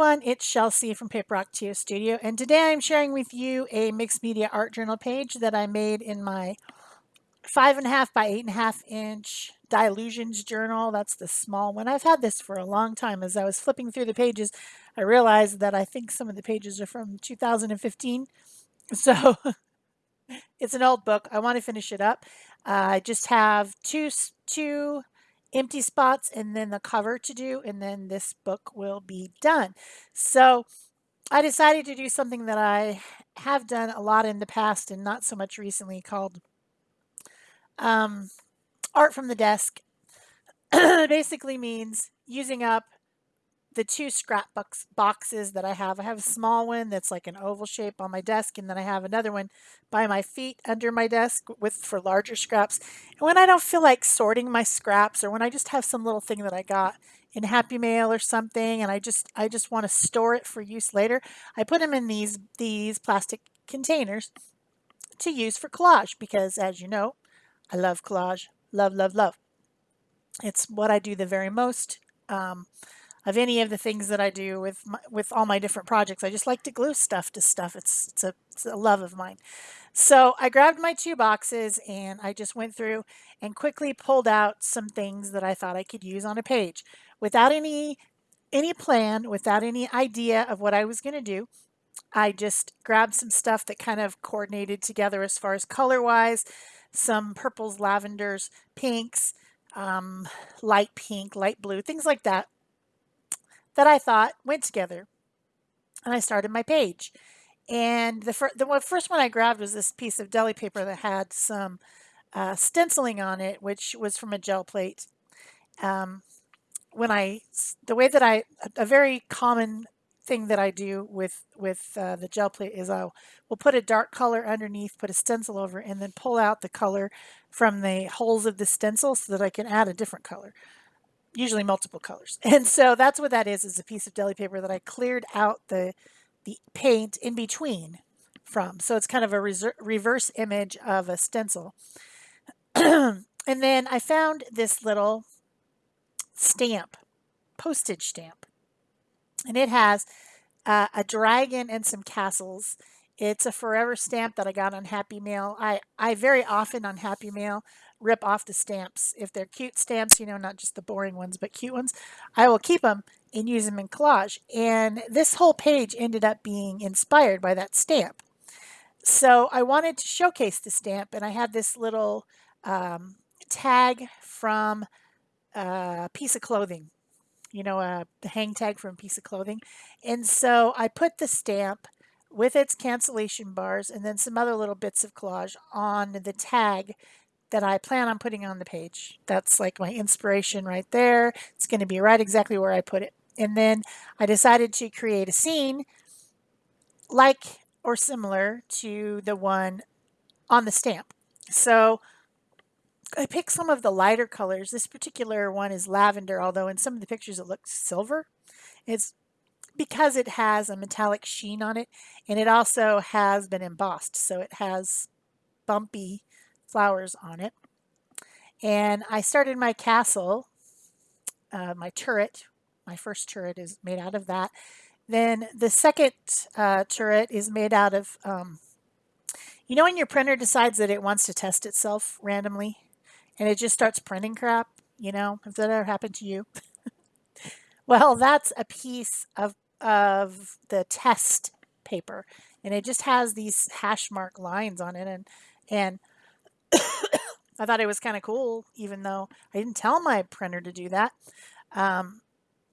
everyone, it's Chelsea from Paper Rock TO Studio and today I'm sharing with you a mixed media art journal page that I made in my five and a half by eight and a half inch Dylusions journal. That's the small one. I've had this for a long time. As I was flipping through the pages, I realized that I think some of the pages are from 2015. So it's an old book. I want to finish it up. Uh, I just have two, two empty spots and then the cover to do and then this book will be done. So I decided to do something that I have done a lot in the past and not so much recently called um, art from the desk. Basically means using up the two scrapbooks boxes that I have. I have a small one that's like an oval shape on my desk, and then I have another one by my feet under my desk with for larger scraps. And when I don't feel like sorting my scraps, or when I just have some little thing that I got in Happy Mail or something, and I just I just want to store it for use later, I put them in these these plastic containers to use for collage because, as you know, I love collage, love love love. It's what I do the very most. Um, of any of the things that I do with my, with all my different projects. I just like to glue stuff to stuff. It's it's a, it's a love of mine. So I grabbed my two boxes and I just went through and quickly pulled out some things that I thought I could use on a page without any any plan, without any idea of what I was going to do. I just grabbed some stuff that kind of coordinated together as far as color wise, some purples, lavenders, pinks, um, light pink, light blue, things like that that I thought went together. And I started my page. And the, fir the first one I grabbed was this piece of deli paper that had some uh, stenciling on it, which was from a gel plate. Um, when I, the way that I, a very common thing that I do with with uh, the gel plate is I will put a dark color underneath, put a stencil over, and then pull out the color from the holes of the stencil so that I can add a different color usually multiple colors. And so that's what that is, is a piece of deli paper that I cleared out the, the paint in between from. So it's kind of a reverse image of a stencil. and then I found this little stamp, postage stamp. And it has uh, a dragon and some castles. It's a forever stamp that I got on Happy Mail. I, I very often on Happy Mail rip off the stamps. If they're cute stamps, you know, not just the boring ones, but cute ones, I will keep them and use them in collage. And this whole page ended up being inspired by that stamp. So I wanted to showcase the stamp and I had this little um, tag from a piece of clothing, you know, a hang tag from a piece of clothing. And so I put the stamp with its cancellation bars and then some other little bits of collage on the tag that I plan on putting on the page. That's like my inspiration right there. It's going to be right exactly where I put it. And then I decided to create a scene like or similar to the one on the stamp. So I picked some of the lighter colors. This particular one is lavender, although in some of the pictures it looks silver. It's because it has a metallic sheen on it and it also has been embossed. So it has bumpy flowers on it. And I started my castle, uh, my turret. My first turret is made out of that. Then the second uh, turret is made out of, um, you know when your printer decides that it wants to test itself randomly and it just starts printing crap, you know, has that ever happened to you? well, that's a piece of, of the test paper and it just has these hash mark lines on it and, and I thought it was kind of cool, even though I didn't tell my printer to do that. Um,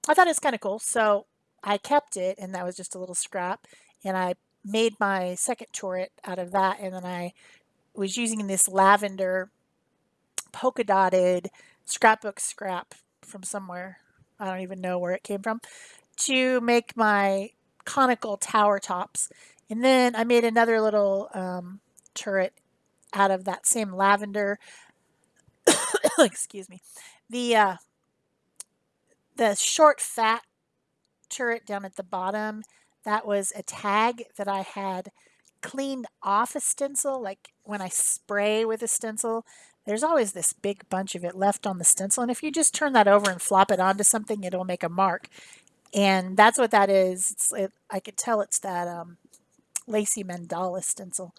I thought it was kind of cool. So I kept it and that was just a little scrap. And I made my second turret out of that. And then I was using this lavender polka dotted scrapbook scrap from somewhere. I don't even know where it came from to make my conical tower tops. And then I made another little um, turret out of that same lavender. Excuse me. The uh, the short fat turret down at the bottom, that was a tag that I had cleaned off a stencil. Like when I spray with a stencil, there's always this big bunch of it left on the stencil. And if you just turn that over and flop it onto something, it'll make a mark. And that's what that is. It, I could tell it's that um, Lacey Mandala stencil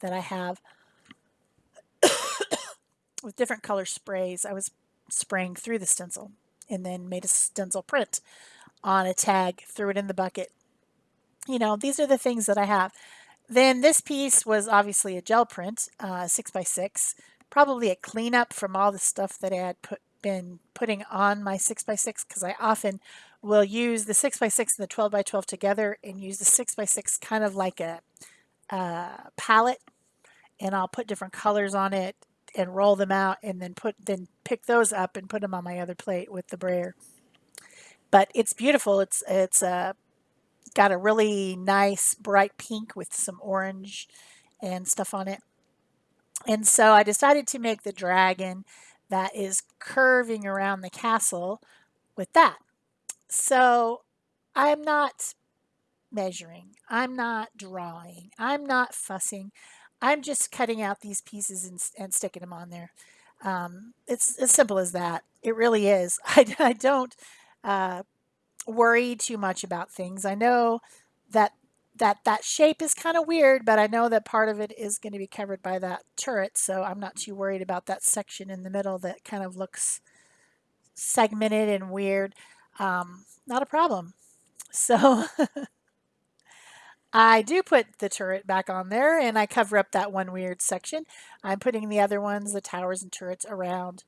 that I have with different color sprays. I was spraying through the stencil and then made a stencil print on a tag, threw it in the bucket. You know, these are the things that I have. Then this piece was obviously a gel print, uh, six by six, probably a cleanup from all the stuff that I had put been putting on my six by six because I often will use the six by six and the 12 by 12 together and use the six by six kind of like a, a palette and I'll put different colors on it and roll them out and then put then pick those up and put them on my other plate with the brayer. But it's beautiful. It's it's uh, got a really nice bright pink with some orange and stuff on it. And so I decided to make the dragon that is curving around the castle with that. So I'm not measuring. I'm not drawing. I'm not fussing. I'm just cutting out these pieces and, and sticking them on there. Um, it's as simple as that. It really is. I, I don't uh, worry too much about things. I know that that that shape is kind of weird, but I know that part of it is going to be covered by that turret, so I'm not too worried about that section in the middle that kind of looks segmented and weird. Um, not a problem. So I do put the turret back on there and I cover up that one weird section. I'm putting the other ones, the towers and turrets around.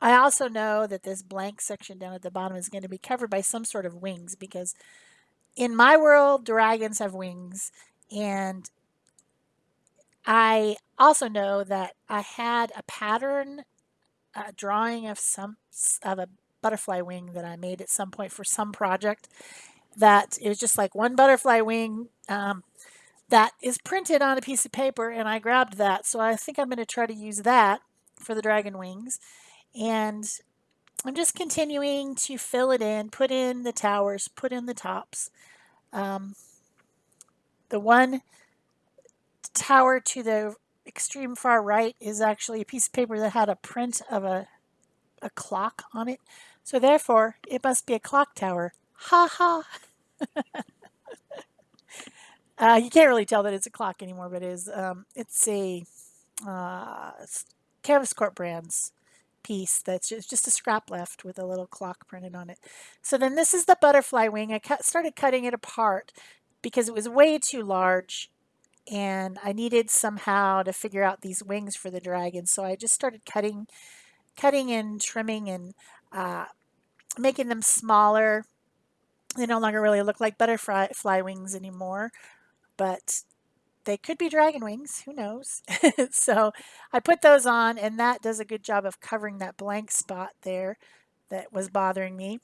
I also know that this blank section down at the bottom is going to be covered by some sort of wings because in my world, dragons have wings. And I also know that I had a pattern a drawing of some of a butterfly wing that I made at some point for some project that it was just like one butterfly wing um, that is printed on a piece of paper and I grabbed that. So I think I'm going to try to use that for the dragon wings. And I'm just continuing to fill it in, put in the towers, put in the tops. Um, the one tower to the extreme far right is actually a piece of paper that had a print of a, a clock on it. So therefore, it must be a clock tower. Ha ha. uh, you can't really tell that it's a clock anymore, but it is. Um, it's a uh, Canvas Corp Brands piece that's just, just a scrap left with a little clock printed on it. So then this is the butterfly wing. I cut, started cutting it apart because it was way too large and I needed somehow to figure out these wings for the dragon. So I just started cutting, cutting and trimming and uh, making them smaller they no longer really look like butterfly fly wings anymore, but they could be dragon wings, who knows? so I put those on and that does a good job of covering that blank spot there that was bothering me.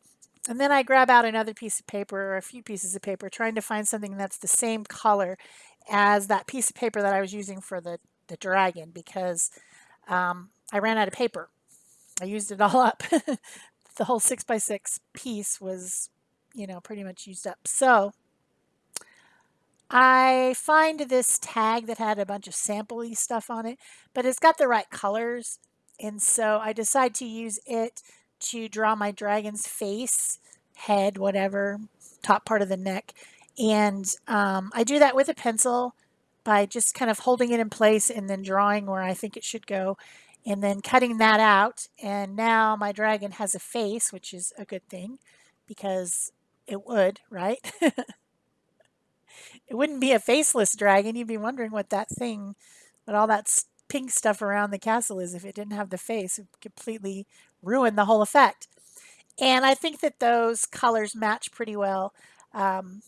And then I grab out another piece of paper or a few pieces of paper trying to find something that's the same color as that piece of paper that I was using for the, the dragon because um, I ran out of paper. I used it all up. the whole six by six piece was you know, pretty much used up. So I find this tag that had a bunch of sampley stuff on it, but it's got the right colors. And so I decide to use it to draw my dragon's face, head, whatever, top part of the neck. And um, I do that with a pencil by just kind of holding it in place and then drawing where I think it should go and then cutting that out. And now my dragon has a face, which is a good thing because it would, right? it wouldn't be a faceless dragon. You'd be wondering what that thing, what all that pink stuff around the castle is if it didn't have the face. It would completely ruin the whole effect. And I think that those colors match pretty well. Um,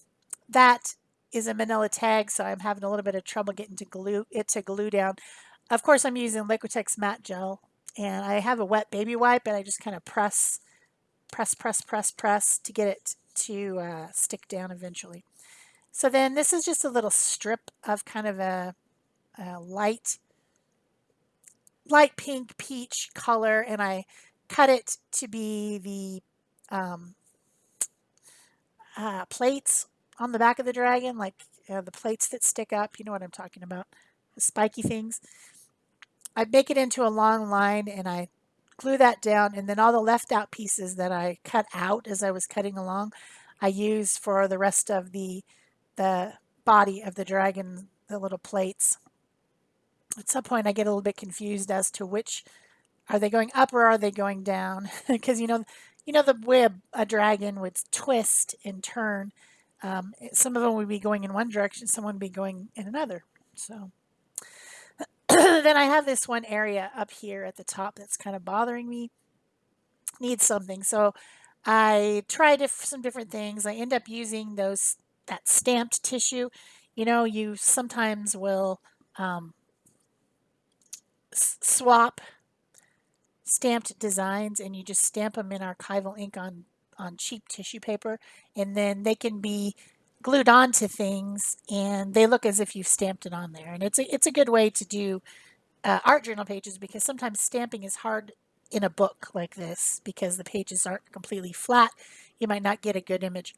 that is a manila tag, so I'm having a little bit of trouble getting to glue it to glue down. Of course, I'm using Liquitex matte gel, and I have a wet baby wipe, and I just kind of press, press, press, press, press to get it to uh, stick down eventually. So then this is just a little strip of kind of a, a light, light pink peach color and I cut it to be the um, uh, plates on the back of the dragon, like uh, the plates that stick up. You know what I'm talking about, the spiky things. I make it into a long line and I glue that down and then all the left out pieces that I cut out as I was cutting along I use for the rest of the the body of the dragon the little plates. At some point I get a little bit confused as to which are they going up or are they going down? Because you know you know the way a, a, dragon would twist and turn um, some of them would be going in one direction some would be going in another so then I have this one area up here at the top that's kind of bothering me. Needs something. So I tried some different things. I end up using those that stamped tissue. You know you sometimes will um, swap stamped designs and you just stamp them in archival ink on on cheap tissue paper and then they can be glued onto things and they look as if you've stamped it on there and it's a, it's a good way to do uh, art journal pages because sometimes stamping is hard in a book like this because the pages aren't completely flat you might not get a good image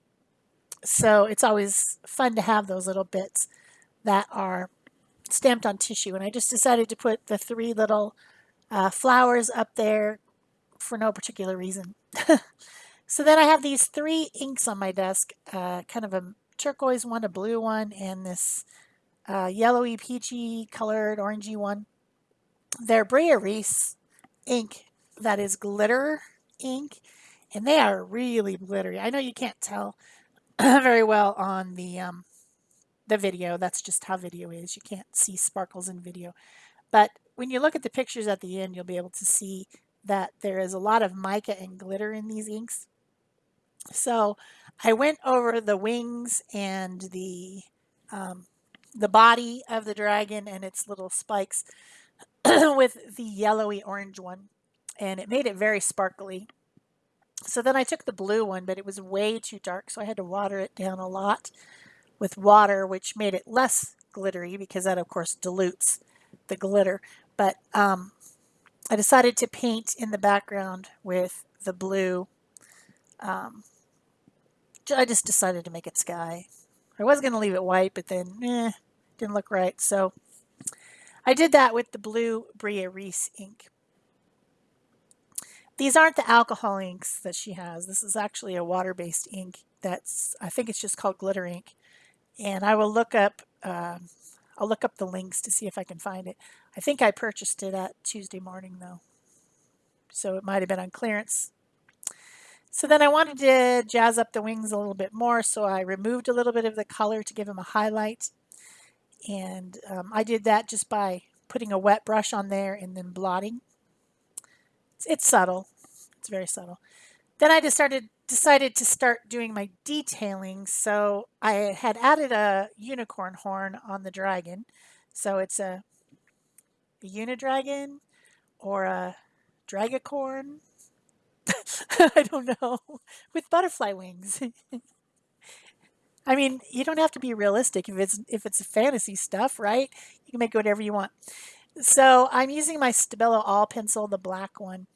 so it's always fun to have those little bits that are stamped on tissue and I just decided to put the three little uh, flowers up there for no particular reason. so then I have these three inks on my desk, uh, kind of a turquoise one, a blue one, and this uh, yellowy, peachy colored, orangey one. They're Brea Reese ink that is glitter ink, and they are really glittery. I know you can't tell very well on the um, the video. That's just how video is. You can't see sparkles in video. But when you look at the pictures at the end, you'll be able to see that there is a lot of mica and glitter in these inks. So I went over the wings and the um, the body of the dragon and its little spikes with the yellowy orange one and it made it very sparkly. So then I took the blue one, but it was way too dark, so I had to water it down a lot with water, which made it less glittery because that, of course, dilutes the glitter. But um, I decided to paint in the background with the blue. Um, I just decided to make it sky. I was going to leave it white, but then eh, didn't look right. So I did that with the blue Brea Reese ink. These aren't the alcohol inks that she has. This is actually a water-based ink that's, I think it's just called glitter ink. And I will look up, uh, I'll look up the links to see if I can find it. I think I purchased it at Tuesday morning though. So it might have been on clearance. So then I wanted to jazz up the wings a little bit more. So I removed a little bit of the color to give them a highlight. And um, I did that just by putting a wet brush on there and then blotting. It's, it's subtle. It's very subtle. Then I just started decided to start doing my detailing. So I had added a unicorn horn on the dragon. So it's a, a unidragon or a dragacorn. I don't know. With butterfly wings. I mean, you don't have to be realistic if it's if it's fantasy stuff, right? You can make whatever you want. So I'm using my Stabilo All pencil, the black one,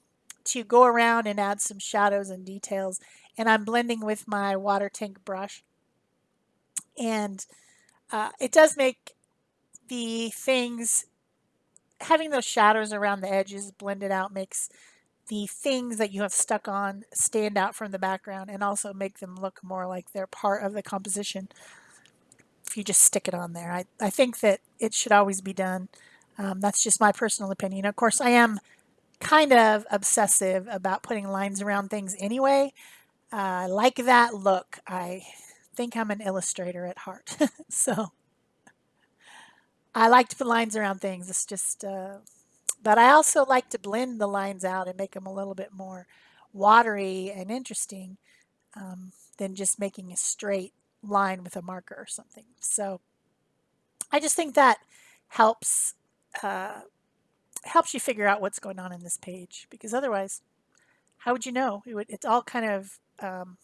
to go around and add some shadows and details. And I'm blending with my water tank brush. And uh, it does make the things, having those shadows around the edges blended out makes the things that you have stuck on stand out from the background and also make them look more like they're part of the composition if you just stick it on there. I, I think that it should always be done. Um, that's just my personal opinion. Of course, I am kind of obsessive about putting lines around things anyway. I like that look. I think I'm an illustrator at heart. so I like to put lines around things. It's just, uh, but I also like to blend the lines out and make them a little bit more watery and interesting um, than just making a straight line with a marker or something. So I just think that helps uh, helps you figure out what's going on in this page because otherwise, how would you know? It would, it's all kind of um,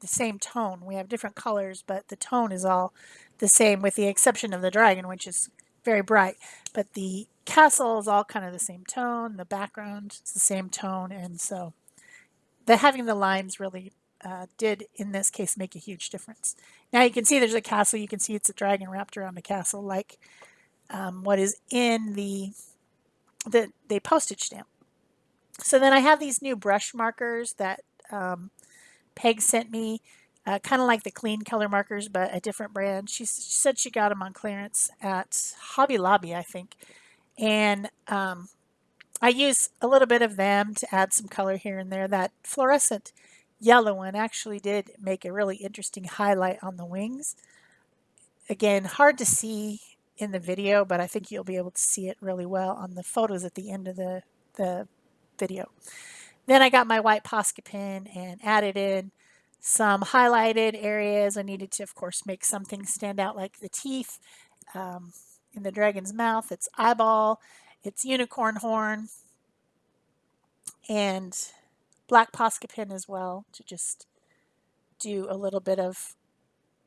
the same tone. We have different colors, but the tone is all the same with the exception of the dragon, which is very bright. But the castle is all kind of the same tone. The background is the same tone. And so the having the lines really uh, did, in this case, make a huge difference. Now you can see there's a castle. You can see it's a dragon wrapped around the castle like um, what is in the the, the postage stamp. So then I have these new brush markers that um, Peg sent me, uh, kind of like the clean color markers, but a different brand. She, she, said she got them on clearance at Hobby Lobby, I think. And um, I use a little bit of them to add some color here and there. That fluorescent yellow one actually did make a really interesting highlight on the wings. Again, hard to see in the video, but I think you'll be able to see it really well on the photos at the end of the, the video. Then I got my white Posca pen and added in some highlighted areas. I needed to, of course, make something stand out like the teeth um, in the dragon's mouth, its eyeball, its unicorn horn, and black Posca pen as well to just do a little bit of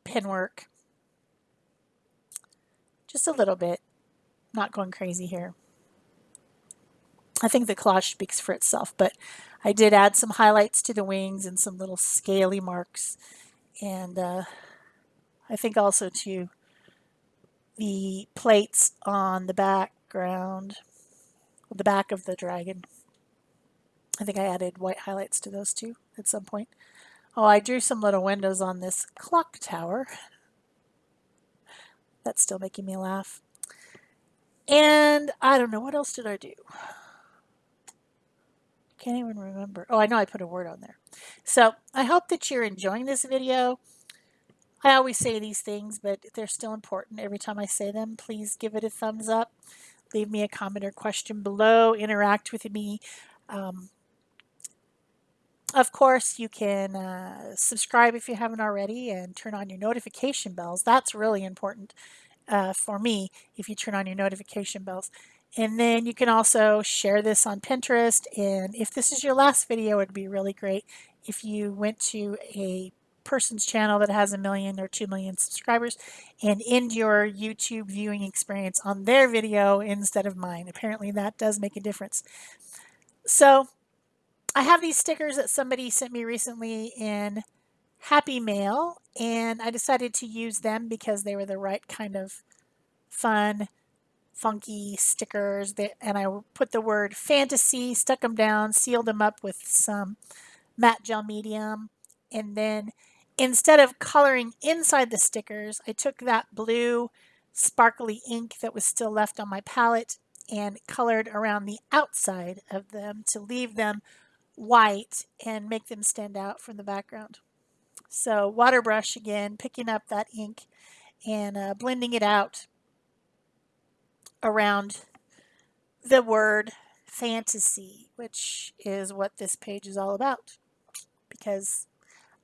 pen work. Just a little bit, not going crazy here. I think the collage speaks for itself, but I did add some highlights to the wings and some little scaly marks. And uh, I think also to the plates on the background, the back of the dragon. I think I added white highlights to those too at some point. Oh, I drew some little windows on this clock tower. That's still making me laugh. And I don't know, what else did I do? Can't even remember. Oh, I know I put a word on there. So I hope that you're enjoying this video. I always say these things, but they're still important every time I say them. Please give it a thumbs up. Leave me a comment or question below. Interact with me. Um, of course, you can uh, subscribe if you haven't already and turn on your notification bells. That's really important uh, for me if you turn on your notification bells. And then you can also share this on Pinterest. And if this is your last video, it'd be really great if you went to a person's channel that has a million or two million subscribers and end your YouTube viewing experience on their video instead of mine. Apparently that does make a difference. So I have these stickers that somebody sent me recently in Happy Mail and I decided to use them because they were the right kind of fun funky stickers that, and I put the word fantasy, stuck them down, sealed them up with some matte gel medium. And then instead of coloring inside the stickers, I took that blue sparkly ink that was still left on my palette and colored around the outside of them to leave them white and make them stand out from the background. So water brush again, picking up that ink and uh, blending it out around the word fantasy, which is what this page is all about. Because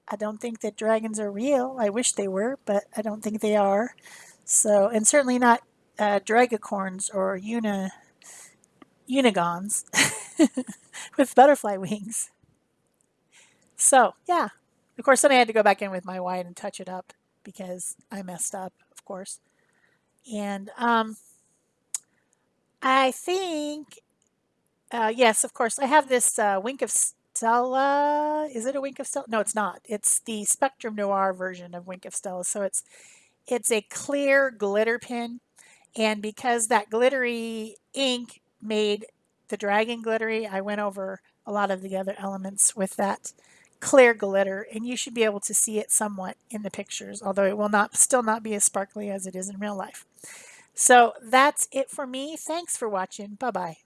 I don't think that dragons are real. I wish they were, but I don't think they are. So, and certainly not uh, dragacorns or uni, unigons with butterfly wings. So, yeah. Of course, then I had to go back in with my white and touch it up because I messed up, of course. And, um, I think, uh, yes, of course. I have this uh, Wink of Stella. Is it a Wink of Stella? No, it's not. It's the Spectrum Noir version of Wink of Stella. So it's it's a clear glitter pen. And because that glittery ink made the dragon glittery, I went over a lot of the other elements with that clear glitter. And you should be able to see it somewhat in the pictures, although it will not still not be as sparkly as it is in real life. So that's it for me. Thanks for watching. Bye-bye.